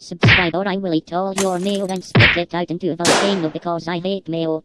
Subscribe or I will eat all your mail and spit it out into a volcano because I hate mail.